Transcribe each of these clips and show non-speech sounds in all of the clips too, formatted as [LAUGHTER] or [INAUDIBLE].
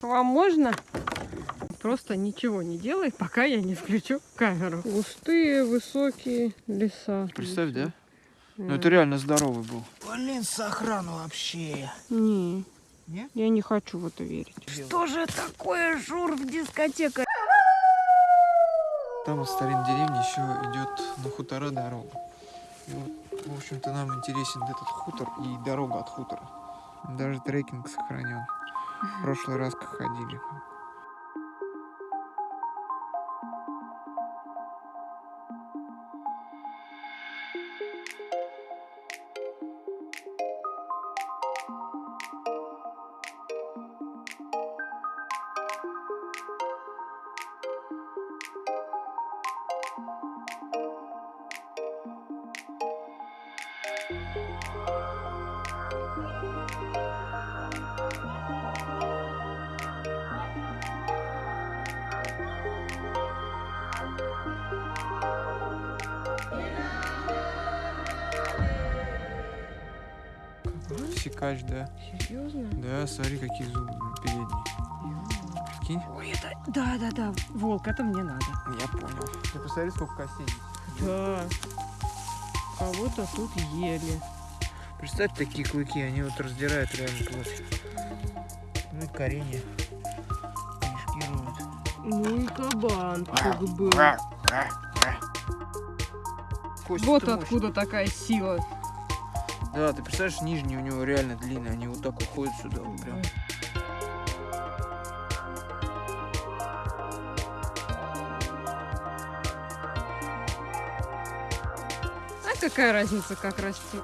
Вам можно? Просто ничего не делай, пока я не включу камеру. Густые, высокие леса. Представь, да? Ну это реально здоровый был. Блин, сохран вообще. Не, Не? я не хочу в это верить. Что же такое жур в дискотека? Там от старинной деревни еще идет на хутора дорога. И вот, в общем-то, нам интересен этот хутор и дорога от хутора. Даже трекинг сохранен. В прошлый раз как ходили. Секач, да. Серьезно? Да, смотри, какие зубы передние. Прикинь? Ой, это... Да, да, да, волк, это мне надо. Я понял. Ты посмотри, сколько костей. Да. Кого-то тут ели. Представь, такие клыки, они вот раздирают реально плоть. Ну и коренья. Кишки роют. Ну и кабанчик был. Кости-то Вот откуда такая сила. Да, ты представляешь, нижние у него реально длинные, они вот так уходят сюда, вот прям. А какая разница, как расти?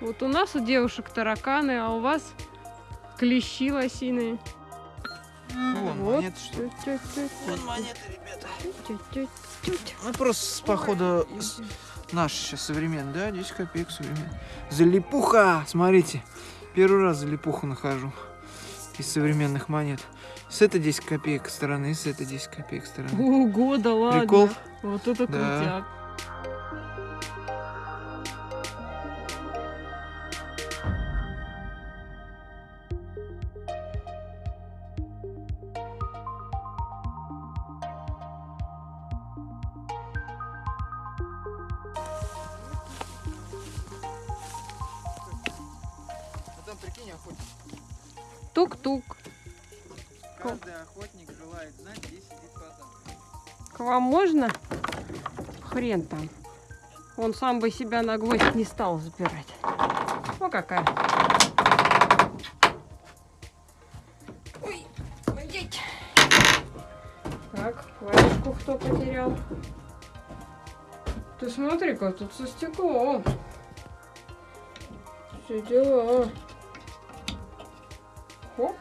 Вот у нас у девушек тараканы, а у вас клещи лосиные. Вон, Вот. монеты, что ли? Вон монеты, ребята. Ну, просто, походу, наш сейчас современный, да, 10 копеек современный. Залипуха! Смотрите, первый раз залипуху нахожу из современных монет. С этой 10 копеек стороны, с этой 10 копеек стороны. Ого, да ладно. Прикол? Вот это Да. крутяк. Прикинь, охотник. Тук-тук. Каждый охотник желает знать, где сидит фазан. К вам можно? Хрен там. Он сам бы себя на гвоздь не стал запирать. О, какая. Ой, идите. Так, варежку кто потерял? Ты смотри-ка, тут со стеклом. Все дела. Хоп.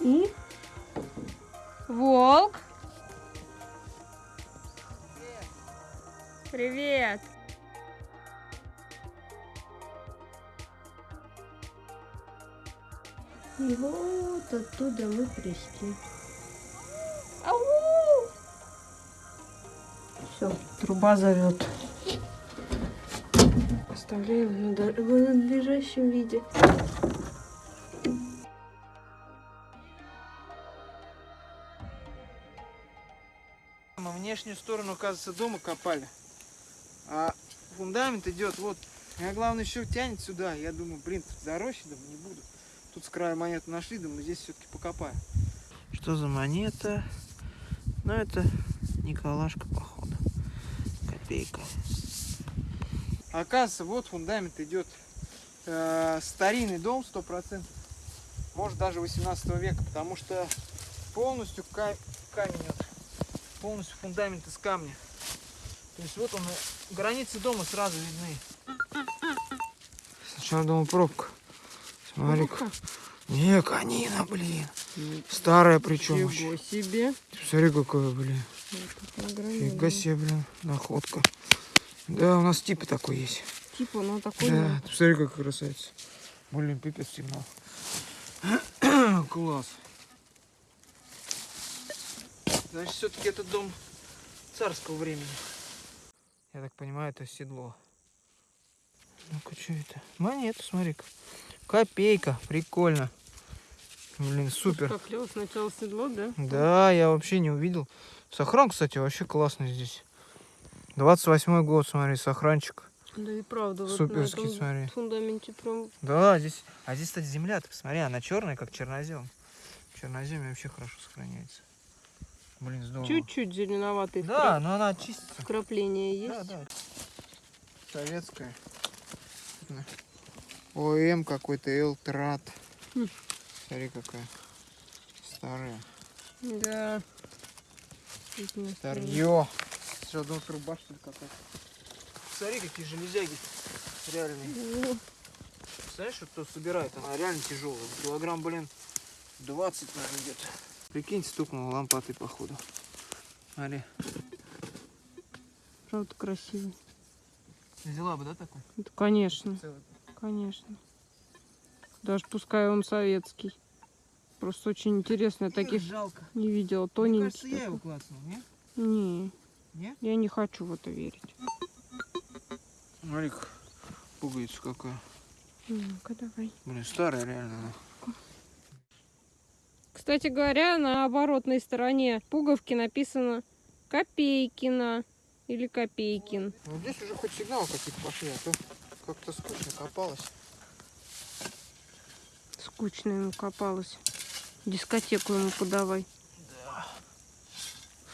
И Волк. Привет. И вот оттуда мы пришли. Ау! Все, труба зовет. Оставляем на до- в надлежащем виде. Мы внешнюю сторону, оказывается, дома копали. А фундамент идет вот. Я главное еще тянет сюда. Я думаю, блин, тут зарощи, думаю, не буду. Тут с края монету нашли, думаю, здесь все-таки покопаем. Что за монета? Ну, это Николашка, походу. Копейка. Оказывается, вот фундамент идет. э, старинный дом, сто процентов. Может, даже 18 века, потому что полностью ка- камень вот полностью фундамент из камня. То есть вот он, границы дома сразу видны. Сначала думал пробка. смотри Ну-ка. Не, конина, блин. Старая причем. Ничего себе. Смотри, какая, блин. Фига себе, блин, находка. Да, у нас типа такой есть. Типа, ну такой... Да, ты посмотри, какая красавица. Блин, пипец темно. [CLEARS THROAT] Класс. Значит, все-таки этот дом царского времени. Я так понимаю, это седло. Ну-ка, что это? Монета, смотри-ка. Копейка, прикольно. Блин, супер. Как клево сначала седло, да? Да, я вообще не увидел. Сохран, кстати, вообще классный здесь. 28 год, смотри, сохранчик. Да и правда. вот на Суперский, этом смотри. фундаменте прям Да, здесь. А здесь, кстати, земля, ты посмотри, она черная, как чернозем. Чернозем вообще хорошо сохраняется. Блин, здорово. чуть-чуть зеленоватый Да, но она чистится. вкрапление есть. Да, да. Советская. ОМ какой-то, Элтрат. Хм. Смотри, какая старая. Да. Старье. Что, думал, труба, что ли, какая-то? Смотри, какие железяги. Реальные. О, Знаешь, что кто собирает? Она реально тяжелая. Килограмм, блин, 20, наверное, где-то. Прикинь, стукнула лампатой, походу. Смотри. Правда красивый. Взяла бы, да, такой? Это, конечно, Целый. конечно. Даже пускай он советский. Просто очень интересно. Я таких жалко. не видела. Мне Тоненький. кажется, я его такой. клацнул, не? Не, Не? я не хочу в это верить. Смотри, пуговица какая. Ну-ка, давай. Блин, старая реально она. Кстати говоря, на оборотной стороне пуговки написано Копейкина или Копейкин. Ну здесь уже хоть сигналы какие-то пошли, а то как-то скучно копалось. Скучно ему копалось. Дискотеку ему подавай.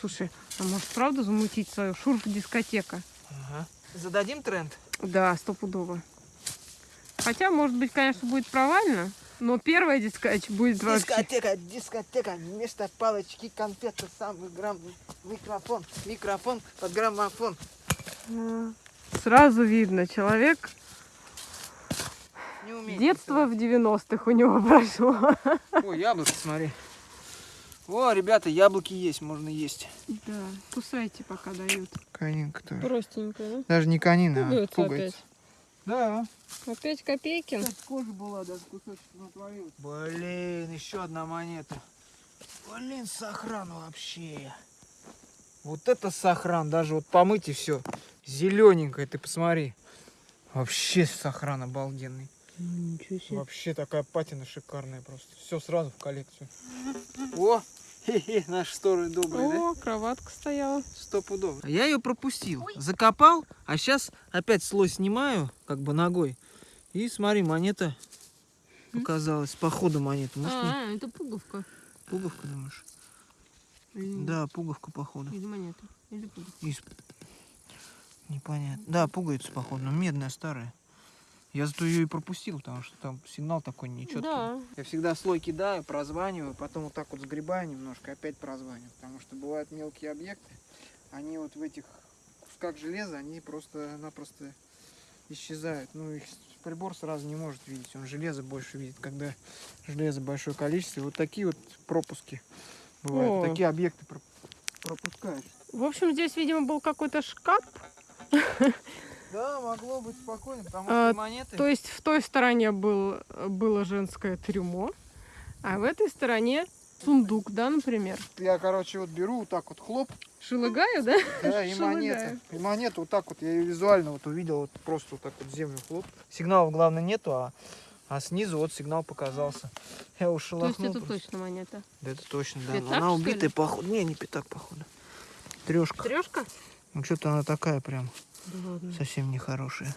Слушай, а может правда замутить свою шурф-дискотека? Ага. Зададим тренд? Да, стопудово. Хотя, может быть, конечно, будет провально, но первая дискотека будет вообще... Дискотека, дискотека, вместо палочки конфеты, самый грамм, микрофон, микрофон под граммофон. Сразу видно, человек Не умеет. детство в 90-х у него [LAUGHS] прошло. О, яблоко, смотри. О, ребята, яблоки есть, можно есть. Да, кусайте, пока дают. Конинка тоже. Простенько, да? Даже не конина, а Пугаются пуговица. Да. опять. Опять Копейкин? кожа была, даже кусочек натворил. Блин, еще одна монета. Блин, сохран вообще. Вот это сохран, даже вот помыть и все. Зелененькая, ты посмотри. Вообще сохран обалденный. Ничего себе. Вообще такая патина шикарная просто. Все сразу в коллекцию. О, хе-хе, наши стороны добрые, да? О, кроватка стояла. Сто пудов. Я ее пропустил. Закопал, а сейчас опять слой снимаю, как бы ногой. И смотри, монета показалась. По ходу монета. Может, не А, это пуговка. пуговка, думаешь? Или, Да, пуговка, походу. или монета. Или пуговка. Из- Непонятно. Да, пуговица, походу, но медная, старая. Я зато ее и пропустил, потому что там сигнал такой нечеткий. Да. Я всегда слой кидаю, прозваниваю, потом вот так вот сгребаю немножко, опять прозваниваю. Потому что бывают мелкие объекты, они вот в этих кусках железа, они просто-напросто исчезают. Ну, их прибор сразу не может видеть, он железо больше видит, когда железо большое количество. И вот такие вот пропуски бывают, О. такие объекты про- пропускаешь. В общем, здесь, видимо, был какой-то шкаф. [LAUGHS] Да, могло быть спокойно, потому А, что монеты... То есть в той стороне был, было женское трюмо, а в этой стороне сундук, да, например. Я, короче, вот беру вот так вот хлоп, Шелыгаю, да? да, и [LAUGHS] монета. И монету вот так вот, я ее визуально вот увидел, вот просто вот так вот землю хлоп. Сигналов, главное, нету, а, а снизу вот сигнал показался. Я уж То есть это просто. точно монета. Да это точно, да. Пятак, она убитая, походу. Не, не пятак, походу. Трешка. Трешка? Ну что-то она такая прям Да ладно. совсем нехорошая.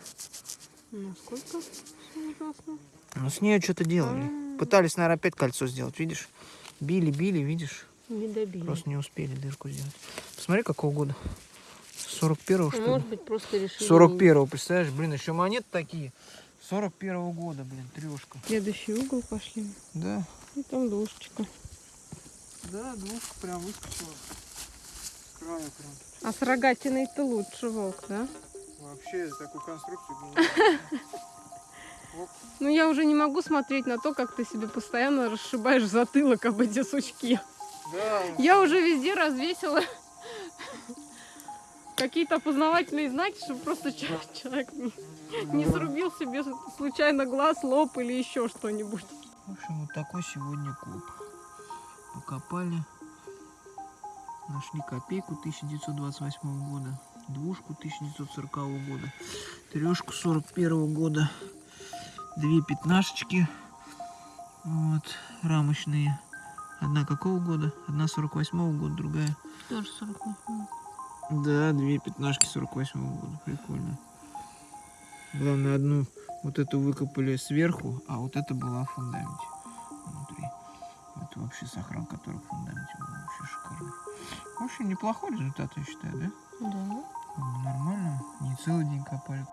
Ну, сколько? Всё ужасно. Ну с нее что-то делали. А. Пытались, наверное, опять кольцо сделать, видишь? Били, били, видишь? Не добили. Просто не успели дырку сделать. Посмотри, какого года. 41-го, что ли? Может быть, просто решили... 41-го, представляешь? Блин, еще монеты такие. 41-го года, блин, трешка. Следующий угол пошли. Да. И там душечка. Да, двушка прям выскочила. Края прям. А с рогатиной-то лучше волк, да? Вообще такую конструкцию. [LAUGHS] Ну, я уже не могу смотреть на то, как ты себе постоянно расшибаешь затылок об эти сучки. Да, Я уже везде развесила какие-то опознавательные знаки, чтобы просто человек не, не срубил себе случайно глаз, лоб или еще что-нибудь. В общем, вот такой сегодня коп. Покопали. Нашли копейку 1928 года. двушку 1940 года, трешку 41 года, две пятнашечки, вот, рамочные. Одна какого года? Одна 48 года, другая. Тоже 48. Да, две пятнашки 48 года, прикольно. Главное, одну вот эту выкопали сверху, а вот это была в фундаменте внутри. Это вообще сохран, который в фундаменте был вообще шикарный. В общем, неплохой результат, я считаю, да? Да. Нормально, не целый день копали.